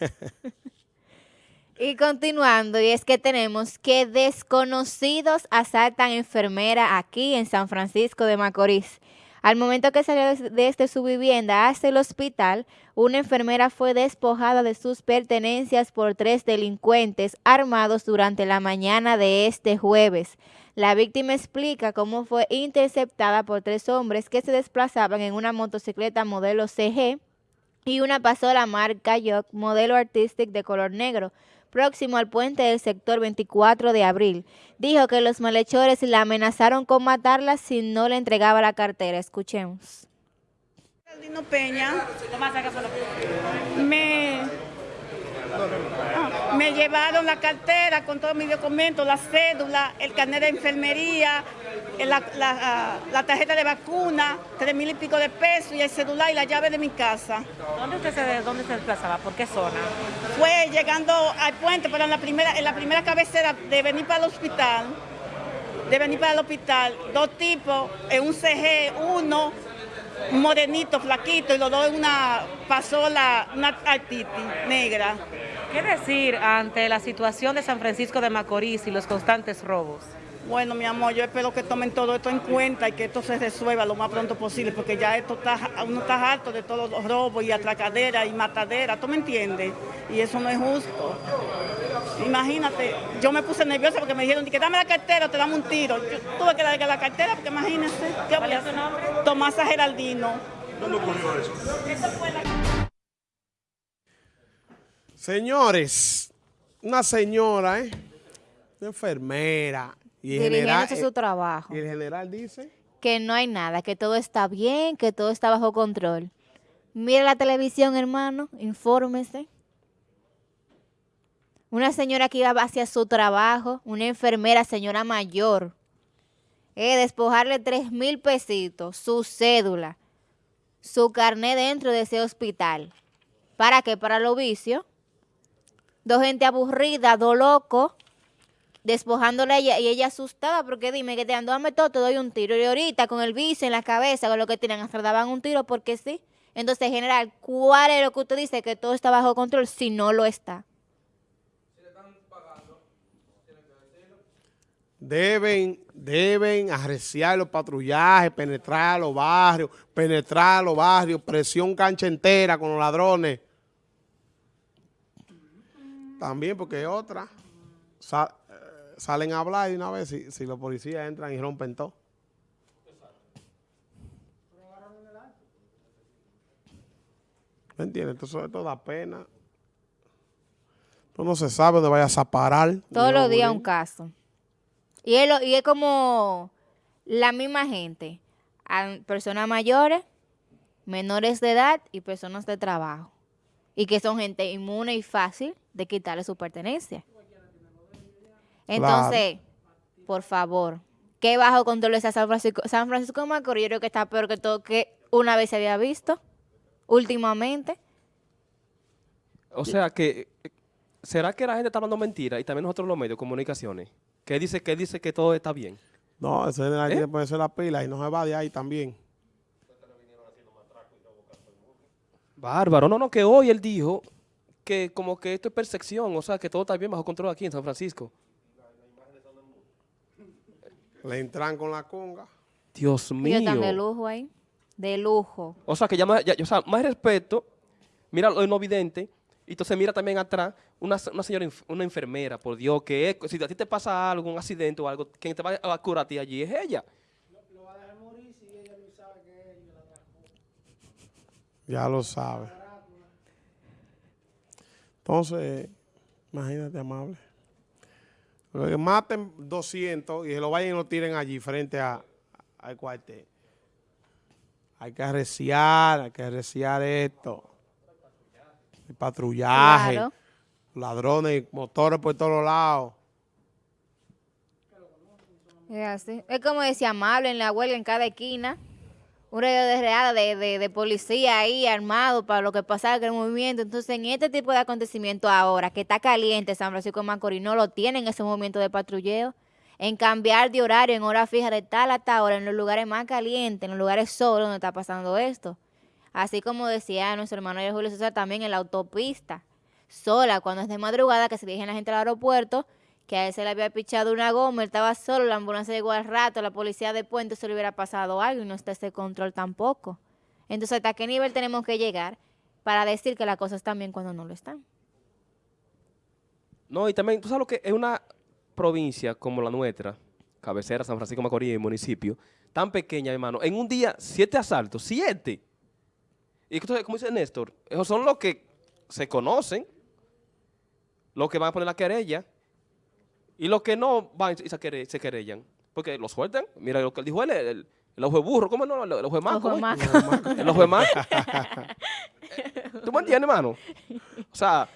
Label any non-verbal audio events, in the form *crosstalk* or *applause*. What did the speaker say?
*laughs* y continuando, y es que tenemos que desconocidos asaltan enfermera aquí en San Francisco de Macorís. Al momento que salió desde su vivienda hasta el hospital, una enfermera fue despojada de sus pertenencias por tres delincuentes armados durante la mañana de este jueves. La víctima explica cómo fue interceptada por tres hombres que se desplazaban en una motocicleta modelo CG y una pasola marca York modelo Artistic de color negro, próximo al puente del sector 24 de abril. Dijo que los malhechores la amenazaron con matarla si no le entregaba la cartera. Escuchemos. Peña me me llevaron la cartera con todos mis documentos, la cédula, el carnet de enfermería, la, la, tarjeta de vacuna, tres mil y pico de pesos y el celular y la llave de mi casa. ¿Dónde usted se, dónde se desplazaba? ¿Por qué zona? Fue llegando al puente, pero en la primera, en la primera cabecera de venir para el hospital, de venir para el hospital, dos tipos, en un CG, uno, un morenito, flaquito, y los dos en una pasola, una artiti negra. ¿Qué decir ante la situación de San Francisco de Macorís y los constantes robos? Bueno, mi amor, yo espero que tomen todo esto en cuenta y que esto se resuelva lo más pronto posible, porque ya esto está, uno está harto de todos los robos y atracaderas y mataderas, ¿tú me entiendes? Y eso no es justo. Imagínate, yo me puse nerviosa porque me dijeron que dame la cartera o te damos un tiro. Yo tuve que darle la cartera porque imagínese. ¿Cuál es su nombre? Tomasa Geraldino. ¿Dónde ocurrió eso? Eso fue la... Señores, una señora, ¿eh? Una enfermera. Y general, su eh, trabajo. Y el general dice... Que no hay nada, que todo está bien, que todo está bajo control. Mire la televisión, hermano, infórmese. Una señora que iba hacia su trabajo, una enfermera, señora mayor, eh, despojarle tres mil pesitos, su cédula, su carnet dentro de ese hospital. ¿Para qué? Para los vicios dos gente aburrida, dos locos, despojándole a ella y ella asustada porque dime que te ando dame todo, te doy un tiro. Y ahorita con el vicio en la cabeza, con lo que tienen, hasta daban un tiro porque sí. Entonces, general, ¿cuál es lo que usted dice que todo está bajo control si no lo está? Deben, deben arreciar los patrullajes, penetrar los barrios, penetrar los barrios, presión cancha entera con los ladrones. También porque otra, eh, salen a hablar y una vez si, si los policías entran y rompen todo. ¿Me entiendes? Entonces esto da pena. Esto no se sabe dónde vayas a parar. Todos los días un caso. Y es, y es como la misma gente. Personas mayores, menores de edad y personas de trabajo y que son gente inmune y fácil de quitarle su pertenencia. Entonces, por favor, ¿qué bajo control es San Francisco? San Francisco de Macorís yo creo que está peor que todo que una vez se había visto últimamente. O sea que, ¿será que la gente está hablando mentira y también nosotros los medios de comunicaciones? ¿Qué dice que dice que todo está bien? No, ese de ahí ¿Eh? puede ser la pila y no se va de ahí también. Bárbaro, no, no, que hoy él dijo que como que esto es percepción, o sea, que todo está bien bajo control aquí en San Francisco. Le entran con la conga. Dios mío. están de lujo ahí, de lujo. O sea, que ya más, o sea, más respeto, mira lo no vidente, y entonces mira también atrás una, señora, una enfermera, por Dios, que si a ti te pasa algo, un accidente o algo, quien te va a curar a ti allí es ella. Ya lo sabe. Entonces, imagínate, amable. Que maten 200 y se lo vayan y lo tiren allí frente a, al cuartel. Hay que arreciar, hay que arreciar esto. El patrullaje, ladrones, motores por todos lados. Es así. Es como decía Amable en la huelga en cada esquina un radio de de, de, policía ahí armado para lo que pasaba con el movimiento. Entonces, en este tipo de acontecimiento ahora, que está caliente San Francisco de Macorís, no lo tienen ese movimiento de patrulleo. En cambiar de horario en hora fija de tal hasta ahora, en los lugares más calientes, en los lugares solos donde está pasando esto. Así como decía nuestro hermano Julio César, también en la autopista. sola cuando es de madrugada, que se dirigen la gente al aeropuerto, que a él se le había pichado una goma, él estaba solo, la ambulancia llegó al rato, la policía de puente se le hubiera pasado algo y no está ese control tampoco. Entonces, ¿hasta qué nivel tenemos que llegar para decir que las cosas están bien cuando no lo están? No, y también, tú sabes lo que es una provincia como la nuestra, cabecera, San Francisco Macorís, municipio, tan pequeña, hermano. En un día, siete asaltos, siete. Y entonces, como dice Néstor, esos son los que se conocen, los que van a poner la querella, y los que no van y se, quere- se querellan, porque lo sueltan. Mira lo que dijo él, el, el ojo de burro, ¿cómo no? El, el ojo de maco. El ojo de maco. *laughs* ¿Tú me entiendes, hermano? O sea,